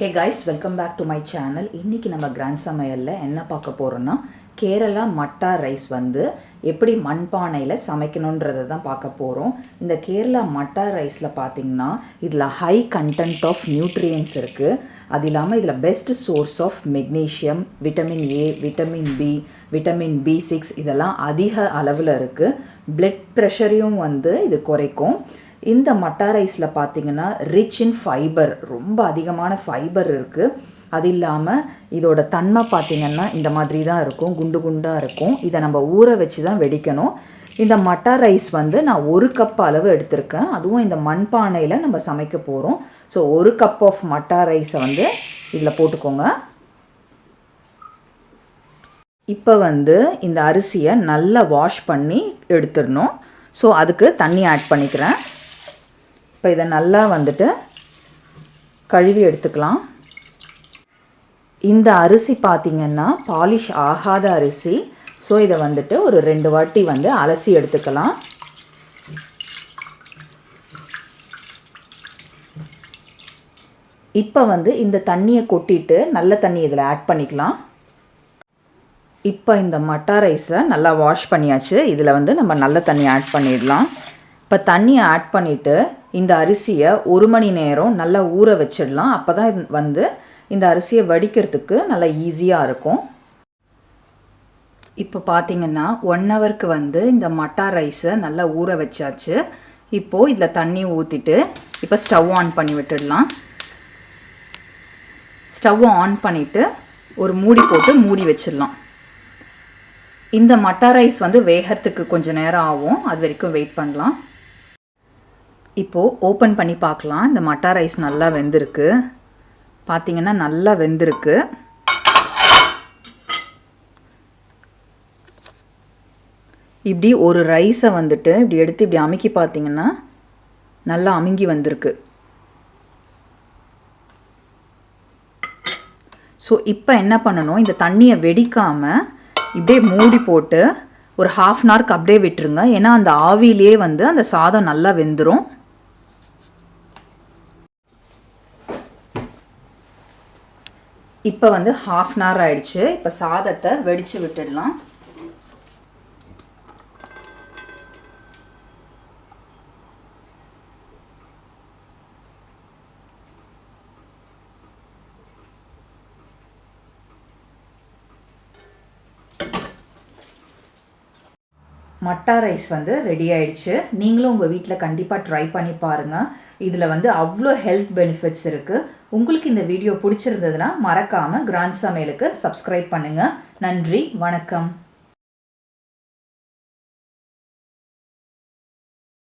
Hey guys welcome back to my channel இன்றைக்கி நம்ம grand சமையலில் என்ன பார்க்க போகிறோன்னா கேரளா மட்டா ரைஸ் வந்து எப்படி மண்பானையில் சமைக்கணுன்றதை தான் பார்க்க போகிறோம் இந்த கேரளா மட்டா ரைஸில் பார்த்தீங்கன்னா இதில் ஹை கண்டென்ட் ஆஃப் நியூட்ரியன்ஸ் இருக்குது அது இல்லாமல் இதில் best source of magnesium vitamin A vitamin B vitamin B six இதெல்லாம் அதிக அளவில் இருக்குது பிளட் ப்ரெஷரையும் வந்து இது குறைக்கும். இந்த மட்டா ரைஸில் பார்த்தீங்கன்னா ரிச் இன் ஃபைபர் ரொம்ப அதிகமான ஃபைபர் இருக்குது அது இல்லாமல் இதோட தன்மை பார்த்தீங்கன்னா இந்த மாதிரி தான் இருக்கும் குண்டு குண்டாக இருக்கும். இதை நம்ம ஊற வச்சு தான் வெடிக்கணும். இந்த மட்டா ரைஸ் வந்து நான் ஒரு கப் அளவு எடுத்திருக்கேன். அதுவும் இந்த மண்பானையில் நம்ம சமைக்க போகிறோம் ஸோ ஒரு கப் ஆஃப் மட்டா ரைஸை வந்து இதில் போட்டுக்கோங்க. இப்போ வந்து இந்த அரிசியை நல்லா வாஷ் பண்ணி எடுத்துடணும். ஸோ அதுக்கு தண்ணி ஆட் பண்ணிக்கிறேன். இப்போ இதை நல்லா வந்துட்டு கழுவி எடுத்துக்கலாம். இந்த அரிசி பார்த்திங்கன்னா பாலிஷ் ஆகாத அரிசி. ஸோ இதை வந்துட்டு ஒரு ரெண்டு வாட்டி வந்து அலசி எடுத்துக்கலாம். இப்போ வந்து இந்த தண்ணியை கொட்டிட்டு நல்ல தண்ணி இதில் ஆட் பண்ணிக்கலாம். இப்போ இந்த மட்டா ரைஸை நல்லா வாஷ் பண்ணியாச்சு. இதில் வந்து நம்ம நல்ல தண்ணி ஆட் பண்ணிடலாம். இப்போ தண்ணியை ஆட் பண்ணிவிட்டு இந்த அரிசியை ஒரு மணி நேரம் நல்லா ஊற வச்சிடலாம். அப்போ தான் வந்து இந்த அரிசியை வடிக்கிறதுக்கு நல்லா ஈஸியாக இருக்கும். இப்போ பார்த்தீங்கன்னா ஒன் ஹவருக்கு வந்து இந்த மட்டா ரைஸை நல்லா ஊற வச்சாச்சு. இப்போது இதில் தண்ணி ஊற்றிட்டு இப்போ ஸ்டவ் ஆன் பண்ணி விட்டுடலாம். ஸ்டவ் ஆன் பண்ணிவிட்டு ஒரு மூடி போட்டு மூடி வச்சிடலாம். இந்த மட்டா ரைஸ் வந்து வேகிறதுக்கு கொஞ்சம் நேரம் ஆகும். அது வரைக்கும் வெயிட் பண்ணலாம். இப்போது ஓப்பன் பண்ணி பார்க்கலாம். இந்த மட்டா ரைஸ் நல்லா வெந்திருக்கு. பார்த்தீங்கன்னா நல்லா வெந்திருக்கு. இப்படி ஒரு ரைஸை வந்துட்டு இப்படி எடுத்து இப்படி அமுக்கி பார்த்தீங்கன்னா நல்லா அமுங்கி வந்திருக்கு. ஸோ இப்போ என்ன பண்ணணும்? இந்த தண்ணியை வெடிக்காமல் இப்படியே மூடி போட்டு ஒரு ஹாஃப் அன் ஹவருக்கு அப்படியே விட்டுருங்க. ஏன்னா அந்த ஆவிலே வந்து அந்த சாதம் நல்லா வெந்துடும் இப்போ வந்து ஹாஃப் அன் ஹவர் ஆயிடுச்சு. இப்போ சாதத்தை வெடித்து விட்டுடலாம். மட்டா ரைஸ் வந்து ரெடி ஆயிடுச்சு. நீங்களும் உங்கள் வீட்டில் கண்டிப்பாக ட்ரை பண்ணி பாருங்கள் இதில் வந்து அவ்வளோ ஹெல்த் பெனிஃபிட்ஸ் இருக்குது உங்களுக்கு இந்த வீடியோ பிடிச்சிருந்ததுன்னா மறக்காமல் கிராண்ட் சமையலுக்கு சப்ஸ்கிரைப் பண்ணுங்கள் நன்றி வணக்கம்.